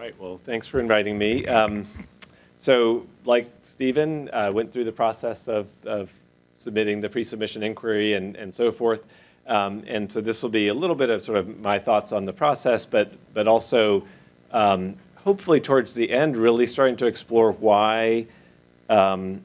right, well, thanks for inviting me. Um, so like Stephen, uh, went through the process of, of submitting the pre-submission inquiry and, and so forth. Um, and so this will be a little bit of sort of my thoughts on the process, but, but also um, hopefully towards the end really starting to explore why um,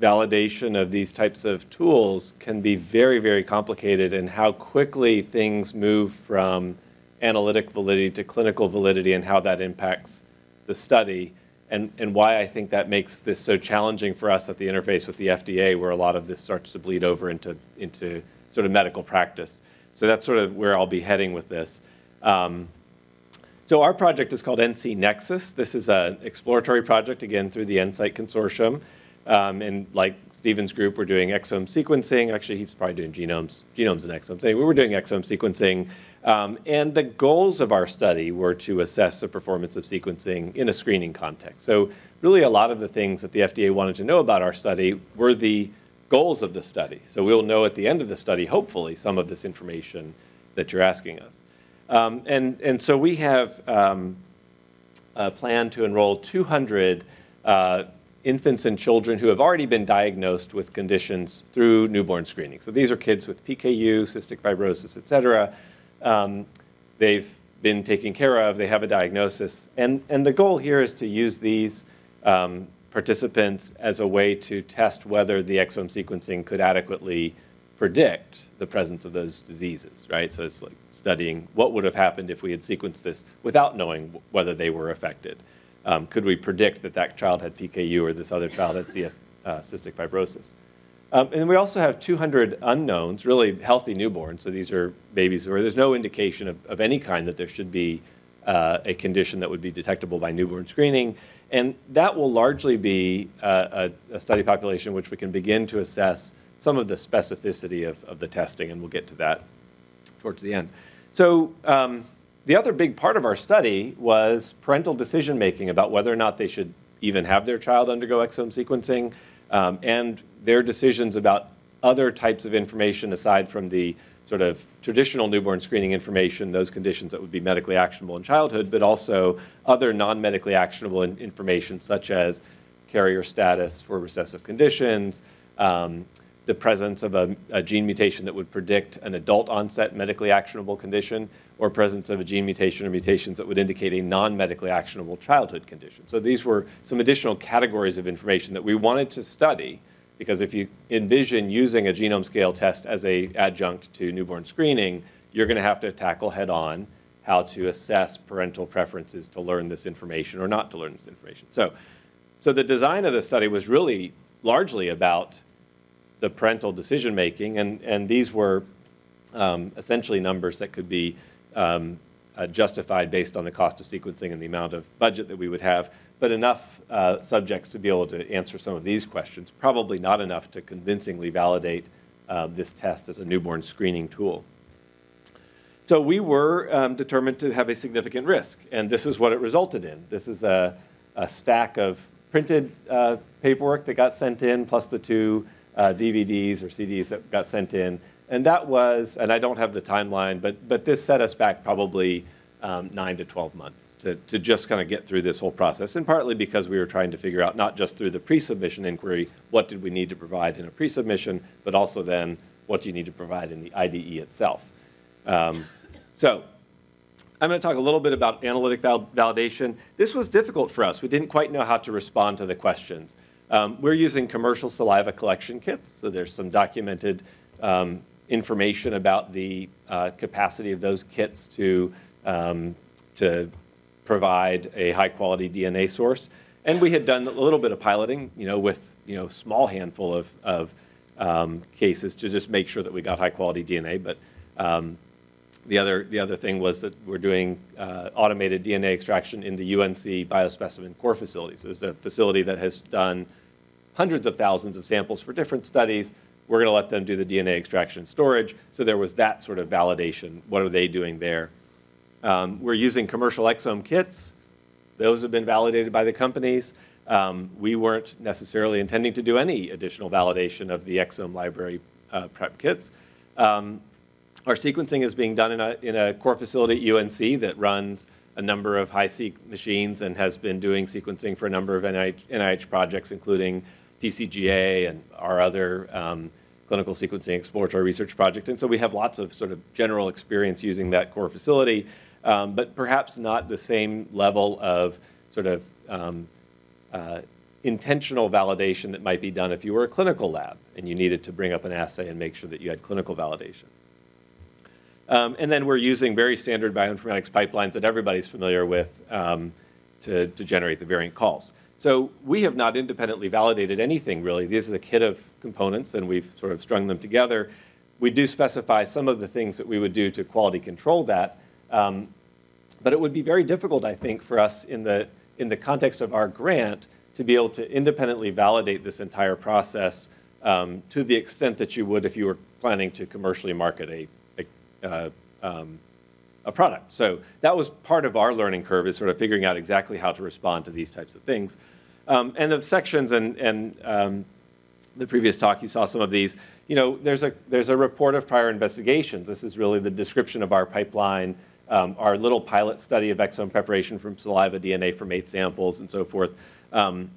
validation of these types of tools can be very, very complicated and how quickly things move from analytic validity to clinical validity and how that impacts the study and, and why I think that makes this so challenging for us at the interface with the FDA where a lot of this starts to bleed over into, into sort of medical practice. So that's sort of where I'll be heading with this. Um, so our project is called NC Nexus. This is an exploratory project, again, through the NSIGHT Consortium. Um, and like Steven's group, we're doing exome sequencing. Actually, he's probably doing genomes, genomes and exomes. Anyway, we were doing exome sequencing. Um, and the goals of our study were to assess the performance of sequencing in a screening context. So really a lot of the things that the FDA wanted to know about our study were the goals of the study. So we'll know at the end of the study, hopefully, some of this information that you're asking us. Um, and, and so we have um, a plan to enroll 200 uh, infants and children who have already been diagnosed with conditions through newborn screening. So these are kids with PKU, cystic fibrosis, et cetera. Um, they've been taken care of, they have a diagnosis. And, and the goal here is to use these um, participants as a way to test whether the exome sequencing could adequately predict the presence of those diseases, right? So it's like studying what would have happened if we had sequenced this without knowing whether they were affected. Um, could we predict that that child had PKU or this other child had CF, uh, cystic fibrosis? Um, and we also have 200 unknowns, really healthy newborns. So these are babies where there's no indication of, of any kind that there should be uh, a condition that would be detectable by newborn screening. And that will largely be uh, a, a, study population which we can begin to assess some of the specificity of, of the testing, and we'll get to that towards the end. So um, the other big part of our study was parental decision making about whether or not they should even have their child undergo exome sequencing um, and their decisions about other types of information aside from the sort of traditional newborn screening information, those conditions that would be medically actionable in childhood, but also other non-medically actionable in information such as carrier status for recessive conditions, um, the presence of a, a, gene mutation that would predict an adult onset medically actionable condition or presence of a gene mutation or mutations that would indicate a non-medically actionable childhood condition. So these were some additional categories of information that we wanted to study because if you envision using a genome scale test as a adjunct to newborn screening, you're going to have to tackle head on how to assess parental preferences to learn this information or not to learn this information. So, so the design of the study was really largely about the parental decision making, and, and these were um, essentially numbers that could be um, uh, justified based on the cost of sequencing and the amount of budget that we would have, but enough uh, subjects to be able to answer some of these questions, probably not enough to convincingly validate uh, this test as a newborn screening tool. So we were um, determined to have a significant risk, and this is what it resulted in. This is a, a stack of printed uh, paperwork that got sent in, plus the two uh, DVDs or CDs that got sent in. And that was, and I don't have the timeline, but, but this set us back probably um, nine to 12 months to, to just kind of get through this whole process. And partly because we were trying to figure out not just through the pre-submission inquiry, what did we need to provide in a pre-submission, but also then what do you need to provide in the IDE itself. Um, so I'm going to talk a little bit about analytic val validation. This was difficult for us. We didn't quite know how to respond to the questions. Um, we're using commercial saliva collection kits, so there's some documented um, information about the uh, capacity of those kits to, um, to provide a high quality DNA source. And we had done a little bit of piloting, you know, with, you know, small handful of, of um, cases to just make sure that we got high quality DNA. But um, the other, the other thing was that we're doing uh, automated DNA extraction in the UNC biospecimen core facility. So it's a facility that has done hundreds of thousands of samples for different studies. We're going to let them do the DNA extraction and storage. So there was that sort of validation. What are they doing there? Um, we're using commercial exome kits. Those have been validated by the companies. Um, we weren't necessarily intending to do any additional validation of the exome library uh, prep kits. Um, our sequencing is being done in a, in a core facility at UNC that runs a number of HiSeq machines and has been doing sequencing for a number of NIH, NIH projects, including TCGA and our other um, clinical sequencing exploratory research project. And so we have lots of sort of general experience using that core facility, um, but perhaps not the same level of sort of um, uh, intentional validation that might be done if you were a clinical lab and you needed to bring up an assay and make sure that you had clinical validation. Um, and then we're using very standard bioinformatics pipelines that everybody's familiar with um, to, to generate the variant calls. So we have not independently validated anything really. This is a kit of components and we've sort of strung them together. We do specify some of the things that we would do to quality control that. Um, but it would be very difficult, I think, for us in the, in the context of our grant to be able to independently validate this entire process um, to the extent that you would if you were planning to commercially market a, a, uh, um, a product. So that was part of our learning curve is sort of figuring out exactly how to respond to these types of things. Um, and the sections and, and um, the previous talk, you saw some of these. You know, there's a, there's a report of prior investigations. This is really the description of our pipeline, um, our little pilot study of exome preparation from saliva DNA from eight samples and so forth. Um,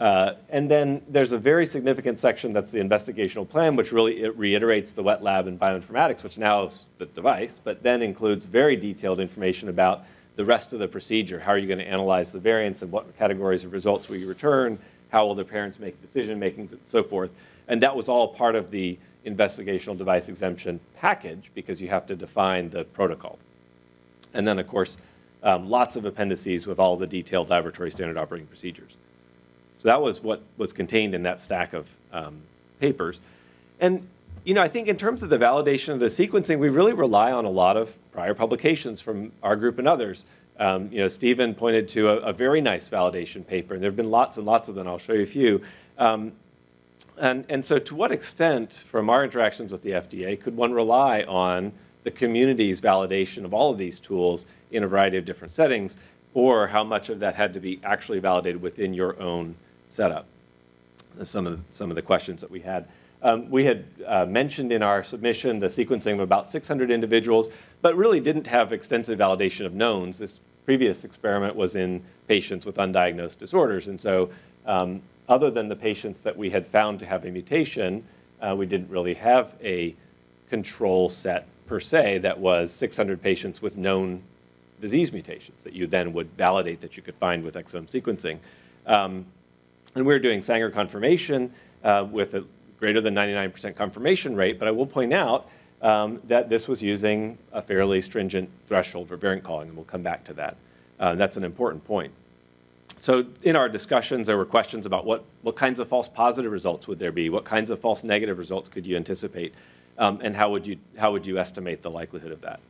uh, and then there's a very significant section that's the investigational plan, which really reiterates the wet lab and bioinformatics, which now is the device, but then includes very detailed information about the rest of the procedure. How are you going to analyze the variants and what categories of results will you return? How will the parents make decision makings and so forth? And that was all part of the investigational device exemption package because you have to define the protocol. And then, of course, um, lots of appendices with all the detailed laboratory standard operating procedures. So that was what was contained in that stack of um, papers. And you know, I think in terms of the validation of the sequencing, we really rely on a lot of prior publications from our group and others. Um, you know, Stephen pointed to a, a, very nice validation paper, and there have been lots and lots of them. I'll show you a few. Um, and, and so to what extent, from our interactions with the FDA, could one rely on the community's validation of all of these tools in a variety of different settings, or how much of that had to be actually validated within your own setup? Some of the, some of the questions that we had. Um, we had uh, mentioned in our submission the sequencing of about 600 individuals, but really didn't have extensive validation of knowns. This previous experiment was in patients with undiagnosed disorders. And so um, other than the patients that we had found to have a mutation, uh, we didn't really have a control set per se that was 600 patients with known disease mutations that you then would validate that you could find with exome sequencing. Um, and we are doing Sanger confirmation uh, with a greater than 99% confirmation rate, but I will point out um, that this was using a fairly stringent threshold for variant calling, and we'll come back to that. Uh, that's an important point. So in our discussions, there were questions about what, what kinds of false positive results would there be? What kinds of false negative results could you anticipate? Um, and how would, you, how would you estimate the likelihood of that?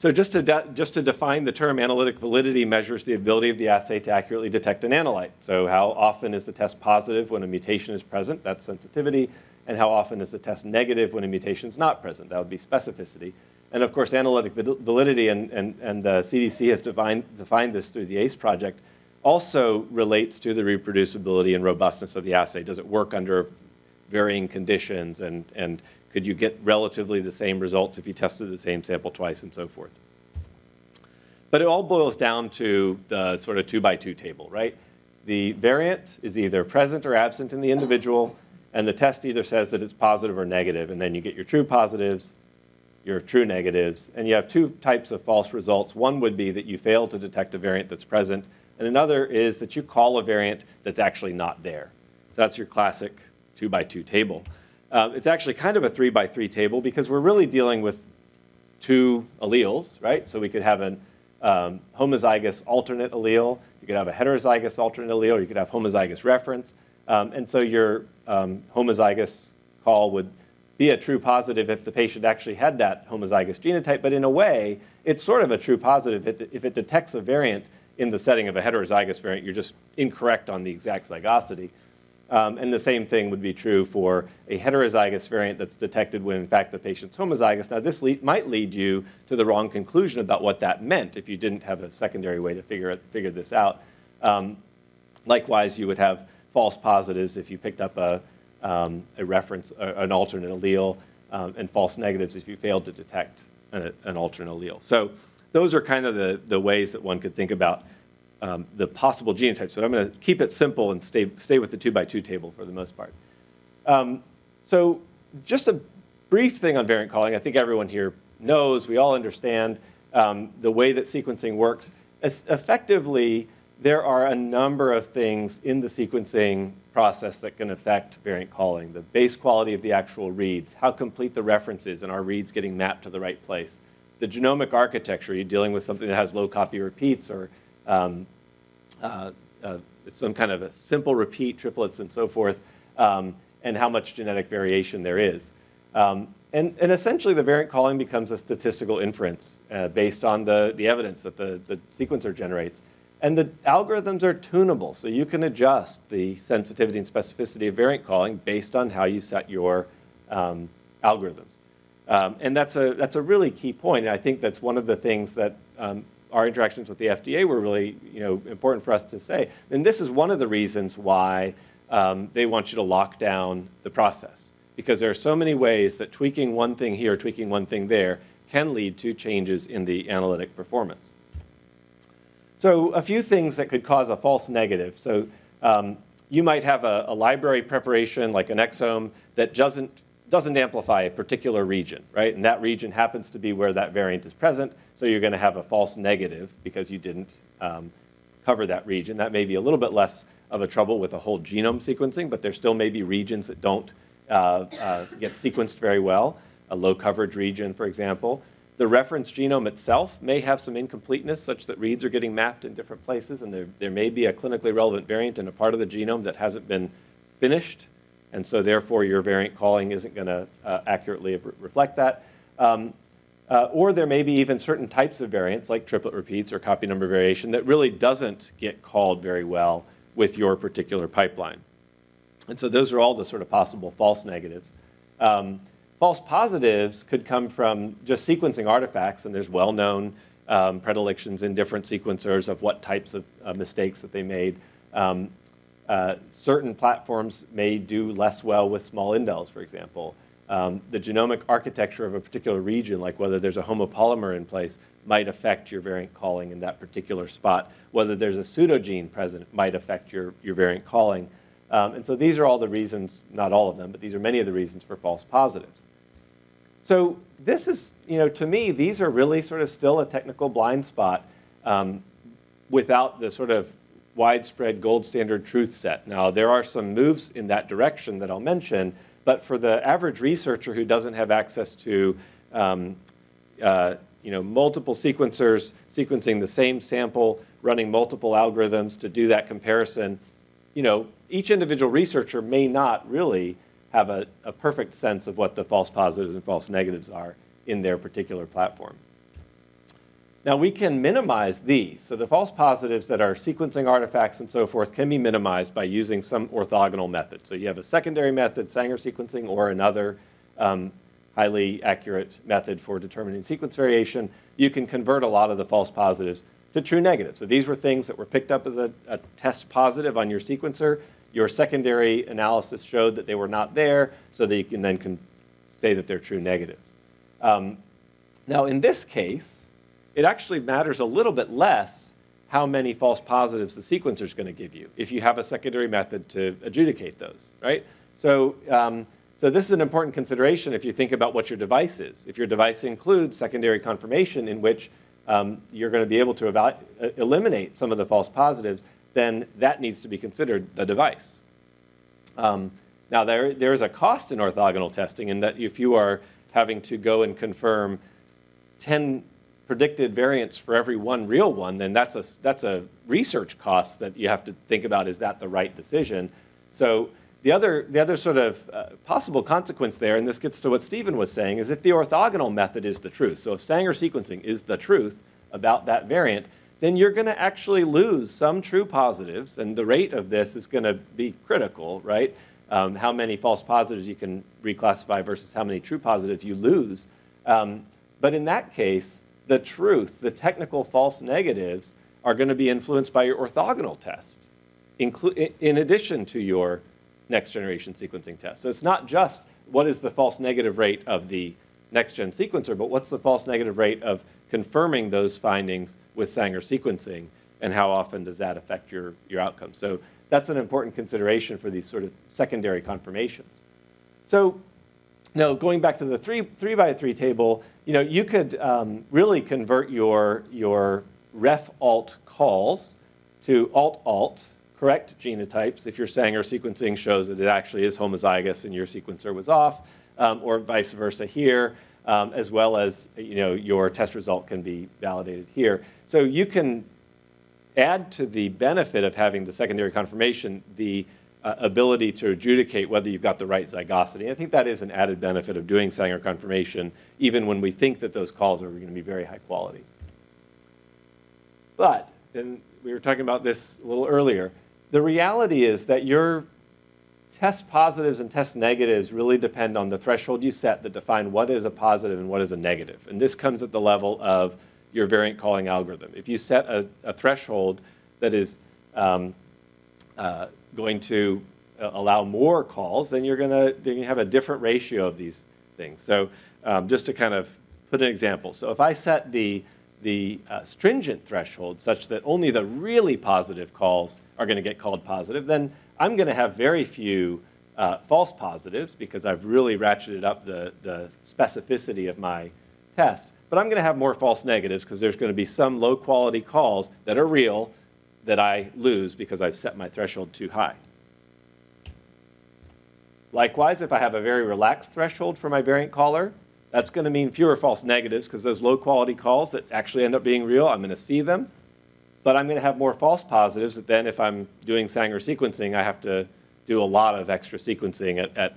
So just to, just to define the term analytic validity measures the ability of the assay to accurately detect an analyte. So how often is the test positive when a mutation is present? That's sensitivity. And how often is the test negative when a mutation is not present? That would be specificity. And of course, analytic validity, and, and, and the CDC has defined, defined this through the ACE project, also relates to the reproducibility and robustness of the assay. Does it work under varying conditions and, and could you get relatively the same results if you tested the same sample twice and so forth? But it all boils down to the sort of two by two table, right? The variant is either present or absent in the individual, and the test either says that it's positive or negative, and then you get your true positives, your true negatives, and you have two types of false results. One would be that you fail to detect a variant that's present, and another is that you call a variant that's actually not there. So that's your classic two by two table. Uh, it's actually kind of a three by three table because we're really dealing with two alleles, right? So we could have an um, homozygous alternate allele, you could have a heterozygous alternate allele, you could have homozygous reference. Um, and so your um, homozygous call would be a true positive if the patient actually had that homozygous genotype, but in a way, it's sort of a true positive if it, if it detects a variant in the setting of a heterozygous variant, you're just incorrect on the exact zygosity. Um, and the same thing would be true for a heterozygous variant that's detected when, in fact, the patient's homozygous. Now, this lead, might lead you to the wrong conclusion about what that meant if you didn't have a secondary way to figure, it, figure this out. Um, likewise, you would have false positives if you picked up a, um, a reference, uh, an alternate allele, um, and false negatives if you failed to detect an, an alternate allele. So those are kind of the, the ways that one could think about um, the possible genotypes. But I'm going to keep it simple and stay, stay with the two by two table for the most part. Um, so just a brief thing on variant calling. I think everyone here knows, we all understand um, the way that sequencing works. Es effectively, there are a number of things in the sequencing process that can affect variant calling. The base quality of the actual reads, how complete the reference is, and our reads getting mapped to the right place. The genomic architecture, are you're dealing with something that has low copy repeats or um, uh, uh, some kind of a simple repeat, triplets, and so forth, um, and how much genetic variation there is. Um, and, and, essentially, the variant calling becomes a statistical inference uh, based on the, the evidence that the, the sequencer generates. And the algorithms are tunable, so you can adjust the sensitivity and specificity of variant calling based on how you set your um, algorithms. Um, and that's a, that's a really key point, and I think that's one of the things that um, our interactions with the FDA were really you know, important for us to say. And this is one of the reasons why um, they want you to lock down the process, because there are so many ways that tweaking one thing here, tweaking one thing there, can lead to changes in the analytic performance. So a few things that could cause a false negative. So um, you might have a, a, library preparation like an exome that doesn't, doesn't amplify a particular region, right? And that region happens to be where that variant is present. So you're going to have a false negative because you didn't um, cover that region. That may be a little bit less of a trouble with a whole genome sequencing, but there still may be regions that don't uh, uh, get sequenced very well. A low coverage region, for example. The reference genome itself may have some incompleteness such that reads are getting mapped in different places and there, there may be a clinically relevant variant in a part of the genome that hasn't been finished and so therefore your variant calling isn't going to uh, accurately re reflect that. Um, uh, or there may be even certain types of variants like triplet repeats or copy number variation that really doesn't get called very well with your particular pipeline. And so those are all the sort of possible false negatives. Um, False positives could come from just sequencing artifacts, and there's well-known um, predilections in different sequencers of what types of uh, mistakes that they made. Um, uh, certain platforms may do less well with small indels, for example. Um, the genomic architecture of a particular region, like whether there's a homopolymer in place, might affect your variant calling in that particular spot. Whether there's a pseudogene present might affect your, your variant calling. Um, and so these are all the reasons, not all of them, but these are many of the reasons for false positives. So this is, you know, to me, these are really sort of still a technical blind spot um, without the sort of widespread gold standard truth set. Now, there are some moves in that direction that I'll mention, but for the average researcher who doesn't have access to, um, uh, you know, multiple sequencers sequencing the same sample, running multiple algorithms to do that comparison, you know, each individual researcher may not really have a, a perfect sense of what the false positives and false negatives are in their particular platform. Now we can minimize these. So the false positives that are sequencing artifacts and so forth can be minimized by using some orthogonal method. So you have a secondary method, Sanger sequencing, or another um, highly accurate method for determining sequence variation. You can convert a lot of the false positives to true negatives. So these were things that were picked up as a, a test positive on your sequencer. Your secondary analysis showed that they were not there, so that you can then can say that they're true negatives. Um, now, in this case, it actually matters a little bit less how many false positives the sequencer is going to give you if you have a secondary method to adjudicate those, right? So, um, so this is an important consideration if you think about what your device is. If your device includes secondary confirmation in which um, you're going to be able to uh, eliminate some of the false positives, then that needs to be considered the device. Um, now, there, there is a cost in orthogonal testing in that if you are having to go and confirm 10 predicted variants for every one real one, then that's a, that's a research cost that you have to think about, is that the right decision? So the other, the other sort of uh, possible consequence there, and this gets to what Stephen was saying, is if the orthogonal method is the truth, so if Sanger sequencing is the truth about that variant, then you're going to actually lose some true positives, and the rate of this is going to be critical, right? Um, how many false positives you can reclassify versus how many true positives you lose. Um, but in that case, the truth, the technical false negatives, are going to be influenced by your orthogonal test, in addition to your next generation sequencing test. So it's not just what is the false negative rate of the next gen sequencer, but what's the false negative rate of confirming those findings with Sanger sequencing, and how often does that affect your, your outcome? So that's an important consideration for these sort of secondary confirmations. So now going back to the three, three by three table, you know, you could um, really convert your, your ref alt calls to alt alt, correct genotypes if your Sanger sequencing shows that it actually is homozygous and your sequencer was off, um, or vice versa here, um, as well as you know, your test result can be validated here. So you can add to the benefit of having the secondary confirmation the uh, ability to adjudicate whether you've got the right zygosity. I think that is an added benefit of doing Sanger confirmation, even when we think that those calls are going to be very high quality. But, and we were talking about this a little earlier, the reality is that your test positives and test negatives really depend on the threshold you set that define what is a positive and what is a negative. And this comes at the level of your variant calling algorithm. If you set a, a threshold that is um, uh, going to uh, allow more calls, then you're going to have a different ratio of these things. So um, just to kind of put an example. So if I set the, the uh, stringent threshold such that only the really positive calls are going to get called positive, then I'm going to have very few uh, false positives because I've really ratcheted up the, the specificity of my test. But I'm going to have more false negatives because there's going to be some low quality calls that are real that I lose because I've set my threshold too high. Likewise, if I have a very relaxed threshold for my variant caller, that's going to mean fewer false negatives because those low quality calls that actually end up being real, I'm going to see them. But I'm going to have more false positives that then if I'm doing Sanger sequencing, I have to do a lot of extra sequencing at, at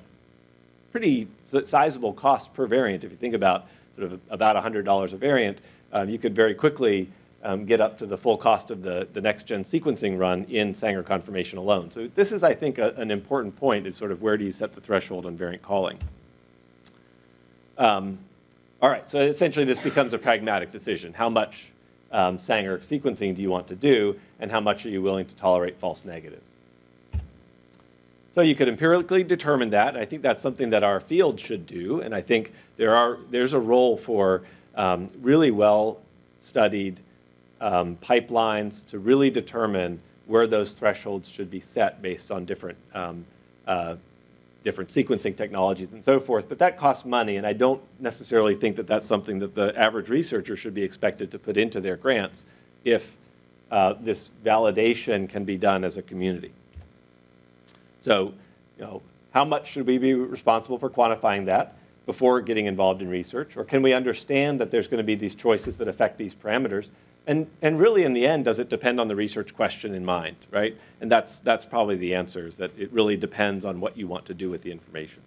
pretty sizable cost per variant. If you think about sort of about $100 a variant, um, you could very quickly um, get up to the full cost of the, the next-gen sequencing run in Sanger confirmation alone. So this is, I think, a, an important point is sort of where do you set the threshold on variant calling. Um, all right, so essentially this becomes a pragmatic decision. How much um, Sanger sequencing do you want to do, and how much are you willing to tolerate false negatives? So you could empirically determine that. I think that's something that our field should do, and I think there are, there's a role for um, really well-studied um, pipelines to really determine where those thresholds should be set based on different, um, uh, different sequencing technologies and so forth. But that costs money, and I don't necessarily think that that's something that the average researcher should be expected to put into their grants if uh, this validation can be done as a community. So, you know, how much should we be responsible for quantifying that before getting involved in research? Or can we understand that there's going to be these choices that affect these parameters and, and really, in the end, does it depend on the research question in mind, right? And that's, that's probably the answer, is that it really depends on what you want to do with the information.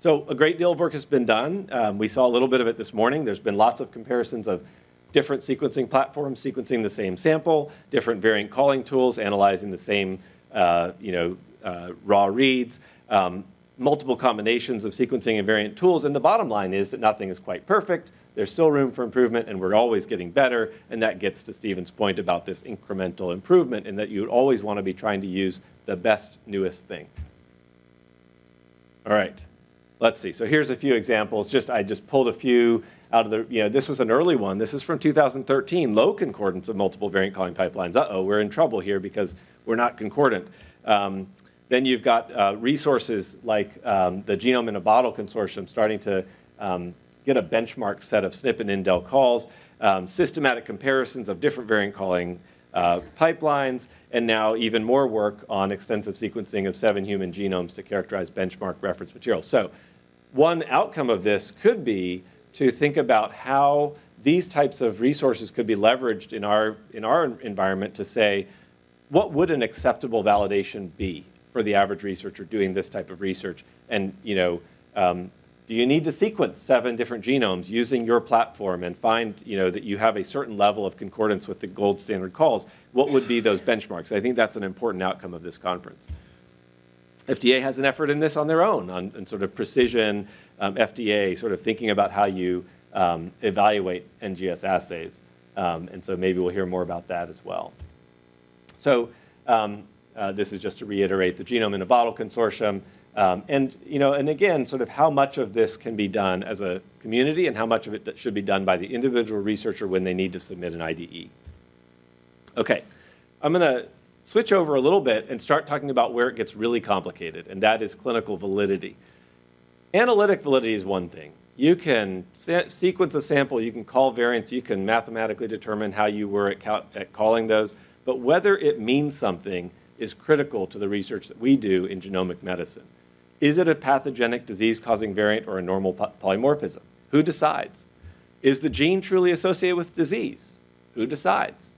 So a great deal of work has been done. Um, we saw a little bit of it this morning. There's been lots of comparisons of different sequencing platforms sequencing the same sample, different variant calling tools, analyzing the same uh, you know, uh, raw reads, um, multiple combinations of sequencing and variant tools. And the bottom line is that nothing is quite perfect. There's still room for improvement, and we're always getting better. And that gets to Stephen's point about this incremental improvement, and that you always want to be trying to use the best, newest thing. All right, let's see. So here's a few examples. Just I just pulled a few out of the, you know, this was an early one. This is from 2013, low concordance of multiple variant calling pipelines. Uh-oh, we're in trouble here because we're not concordant. Um, then you've got uh, resources like um, the Genome in a Bottle Consortium starting to um, get a benchmark set of SNP and indel calls, um, systematic comparisons of different variant calling uh, pipelines, and now even more work on extensive sequencing of seven human genomes to characterize benchmark reference materials. So one outcome of this could be to think about how these types of resources could be leveraged in our, in our environment to say, what would an acceptable validation be for the average researcher doing this type of research? And you know, um, do you need to sequence seven different genomes using your platform and find you know, that you have a certain level of concordance with the gold standard calls? What would be those benchmarks? I think that's an important outcome of this conference. FDA has an effort in this on their own, on, on sort of precision um, FDA, sort of thinking about how you um, evaluate NGS assays. Um, and so maybe we'll hear more about that as well. So um, uh, this is just to reiterate the Genome in a Bottle Consortium Um, and, you know, and again, sort of how much of this can be done as a community and how much of it should be done by the individual researcher when they need to submit an IDE. Okay, I'm going to switch over a little bit and start talking about where it gets really complicated, and that is clinical validity. Analytic validity is one thing. You can sequence a sample, you can call variants, you can mathematically determine how you were at, at calling those, but whether it means something is critical to the research that we do in genomic medicine. Is it a pathogenic disease-causing variant or a normal polymorphism? Who decides? Is the gene truly associated with disease? Who decides?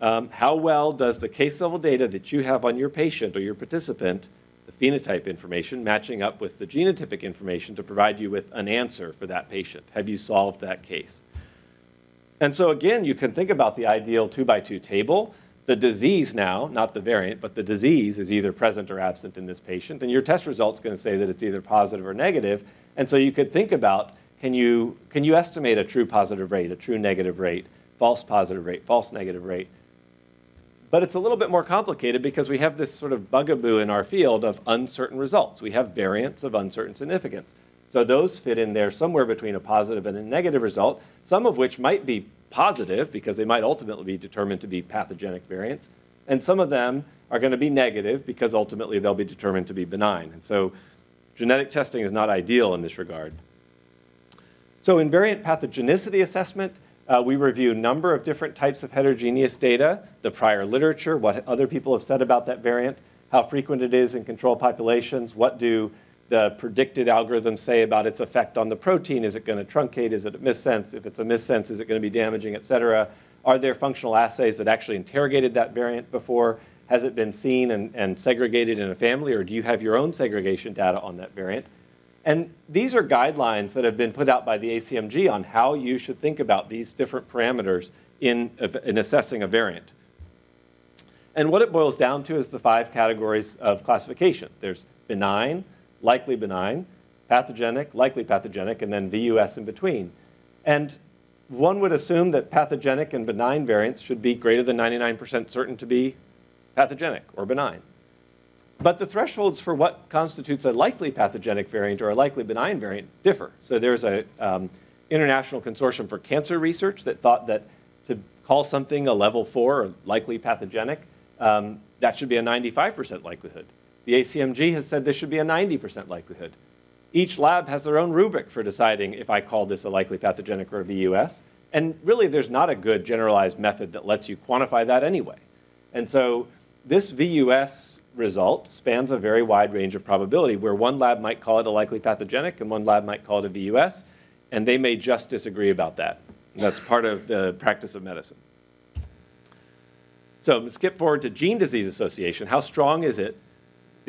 Um, how well does the case level data that you have on your patient or your participant, the phenotype information, matching up with the genotypic information to provide you with an answer for that patient? Have you solved that case? And so again, you can think about the ideal two by two table the disease now, not the variant, but the disease is either present or absent in this patient, and your test result's going to say that it's either positive or negative. And so you could think about, can you, can you estimate a true positive rate, a true negative rate, false positive rate, false negative rate? But it's a little bit more complicated because we have this sort of bugaboo in our field of uncertain results. We have variants of uncertain significance. So those fit in there somewhere between a positive and a negative result, some of which might be positive because they might ultimately be determined to be pathogenic variants. And some of them are going to be negative because ultimately they'll be determined to be benign. And so genetic testing is not ideal in this regard. So in variant pathogenicity assessment, uh, we review a number of different types of heterogeneous data, the prior literature, what other people have said about that variant, how frequent it is in control populations, what do the predicted algorithms say about its effect on the protein. Is it going to truncate? Is it a missense? If it's a missense, is it going to be damaging, et cetera? Are there functional assays that actually interrogated that variant before? Has it been seen and, and segregated in a family, or do you have your own segregation data on that variant? And these are guidelines that have been put out by the ACMG on how you should think about these different parameters in, in assessing a variant. And what it boils down to is the five categories of classification. There's benign, likely benign, pathogenic, likely pathogenic, and then VUS in between. And one would assume that pathogenic and benign variants should be greater than 99% certain to be pathogenic or benign. But the thresholds for what constitutes a likely pathogenic variant or a likely benign variant differ. So there's a um, international consortium for cancer research that thought that to call something a level four or likely pathogenic, um, that should be a 95% likelihood. The ACMG has said this should be a 90% likelihood. Each lab has their own rubric for deciding if I call this a likely pathogenic or a VUS. And really, there's not a good generalized method that lets you quantify that anyway. And so this VUS result spans a very wide range of probability where one lab might call it a likely pathogenic and one lab might call it a VUS, and they may just disagree about that. And that's part of the practice of medicine. So skip forward to gene disease association. How strong is it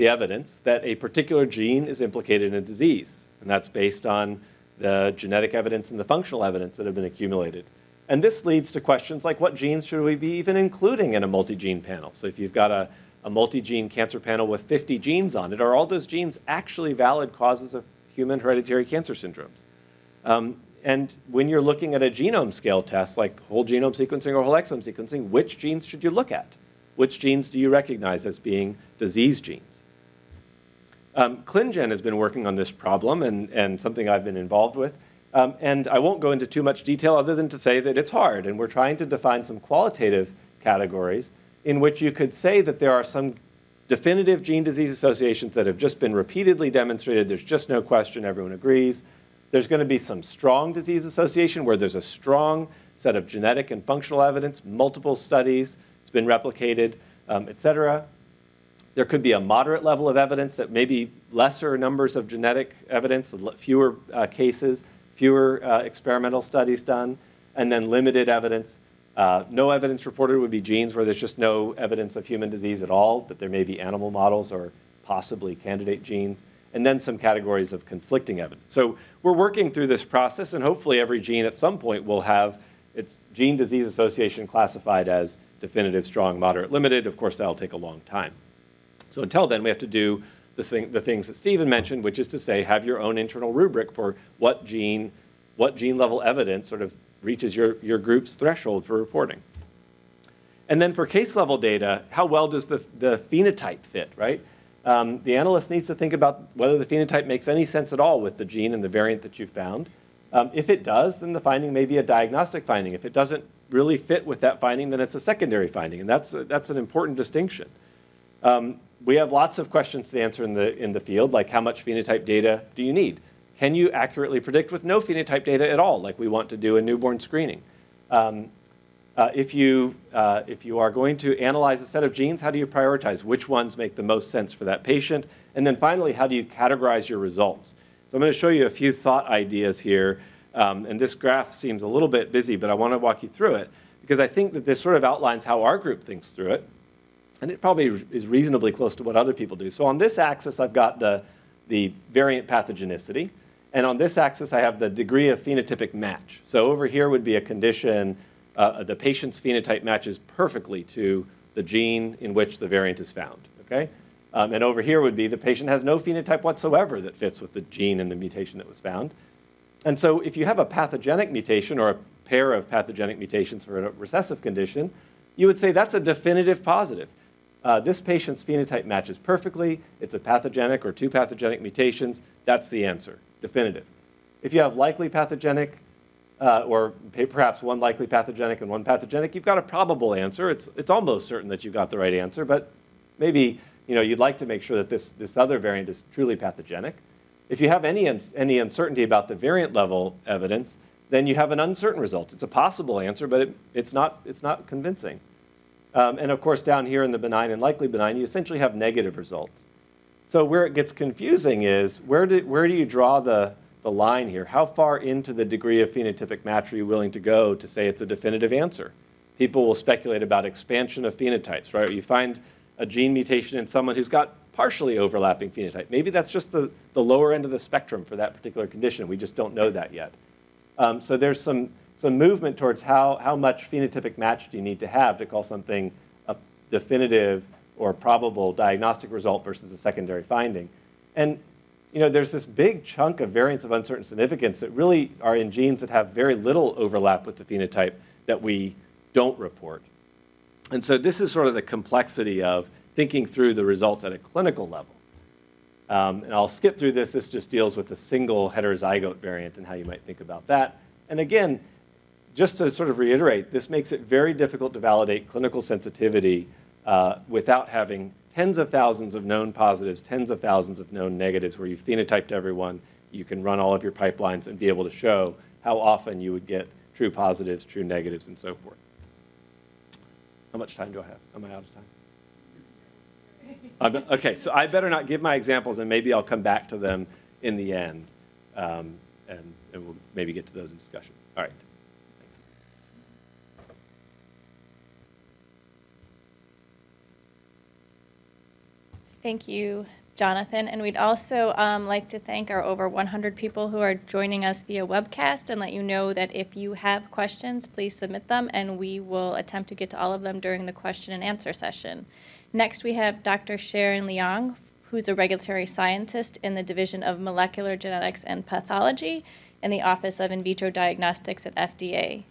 the evidence that a particular gene is implicated in a disease. And that's based on the genetic evidence and the functional evidence that have been accumulated. And this leads to questions like what genes should we be even including in a multi-gene panel? So if you've got a, a multi-gene cancer panel with 50 genes on it, are all those genes actually valid causes of human hereditary cancer syndromes? Um, and when you're looking at a genome scale test like whole genome sequencing or whole exome sequencing, which genes should you look at? Which genes do you recognize as being disease genes? Um, ClinGen has been working on this problem and, and something I've been involved with. Um, and I won't go into too much detail other than to say that it's hard. And we're trying to define some qualitative categories in which you could say that there are some definitive gene disease associations that have just been repeatedly demonstrated. There's just no question, everyone agrees. There's going to be some strong disease association where there's a strong set of genetic and functional evidence, multiple studies, it's been replicated, um, et cetera. There could be a moderate level of evidence that maybe lesser numbers of genetic evidence, fewer uh, cases, fewer uh, experimental studies done, and then limited evidence. Uh, no evidence reported would be genes where there's just no evidence of human disease at all, but there may be animal models or possibly candidate genes, and then some categories of conflicting evidence. So we're working through this process, and hopefully every gene at some point will have its gene disease association classified as definitive, strong, moderate, limited. Of course, that'll take a long time. So until then, we have to do the, thing, the things that Stephen mentioned, which is to say, have your own internal rubric for what gene, what gene level evidence sort of reaches your, your group's threshold for reporting. And then for case level data, how well does the, the phenotype fit, right? um, the analyst needs to think about whether the phenotype makes any sense at all with the gene and the variant that you found. Um, if it does, then the finding may be a diagnostic finding. If it doesn't really fit with that finding, then it's a secondary finding, and that's, that's an important distinction. Um, we have lots of questions to answer in the, in the field, like how much phenotype data do you need? Can you accurately predict with no phenotype data at all, like we want to do in newborn screening? Um, uh, if, you, uh, if you are going to analyze a set of genes, how do you prioritize? Which ones make the most sense for that patient? And then finally, how do you categorize your results? So I'm going to show you a few thought ideas here. Um, and this graph seems a little bit busy, but I want to walk you through it because I think that this sort of outlines how our group thinks through it. And it probably is reasonably close to what other people do. So on this axis, I've got the, the variant pathogenicity. And on this axis, I have the degree of phenotypic match. So over here would be a condition, uh, the patient's phenotype matches perfectly to the gene in which the variant is found, okay? Um, and over here would be the patient has no phenotype whatsoever that fits with the gene and the mutation that was found. And so if you have a pathogenic mutation or a pair of pathogenic mutations for a recessive condition, you would say that's a definitive positive. Uh, this patient's phenotype matches perfectly. It's a pathogenic or two pathogenic mutations. That's the answer, definitive. If you have likely pathogenic, uh, or perhaps one likely pathogenic and one pathogenic, you've got a probable answer. It's, it's almost certain that you got the right answer, but maybe you know, you'd like to make sure that this, this other variant is truly pathogenic. If you have any, any uncertainty about the variant level evidence, then you have an uncertain result. It's a possible answer, but it, it's, not, it's not convincing. Um, and of course, down here in the benign and likely benign, you essentially have negative results. So where it gets confusing is where do, where do you draw the, the line here? How far into the degree of phenotypic match are you willing to go to say it's a definitive answer? People will speculate about expansion of phenotypes, right? You find a gene mutation in someone who's got partially overlapping phenotype. Maybe that's just the, the lower end of the spectrum for that particular condition. We just don't know that yet. Um, so there's some, some movement towards how, how much phenotypic match do you need to have to call something a definitive or probable diagnostic result versus a secondary finding. And you know, there's this big chunk of variants of uncertain significance that really are in genes that have very little overlap with the phenotype that we don't report. And so this is sort of the complexity of thinking through the results at a clinical level. Um, and I'll skip through this. This just deals with the single heterozygote variant and how you might think about that. And again, just to sort of reiterate, this makes it very difficult to validate clinical sensitivity uh, without having tens of thousands of known positives, tens of thousands of known negatives, where you've phenotyped everyone, you can run all of your pipelines and be able to show how often you would get true positives, true negatives, and so forth. How much time do I have? Am I out of time? I'm, okay, so I better not give my examples, and maybe I'll come back to them in the end, um, and, and we'll maybe get to those in discussion. All right. Thank you, Jonathan. And we'd also um, like to thank our over 100 people who are joining us via webcast and let you know that if you have questions, please submit them and we will attempt to get to all of them during the question and answer session. Next, we have Dr. Sharon Leong, who's a regulatory scientist in the Division of Molecular Genetics and Pathology in the Office of In Vitro Diagnostics at FDA.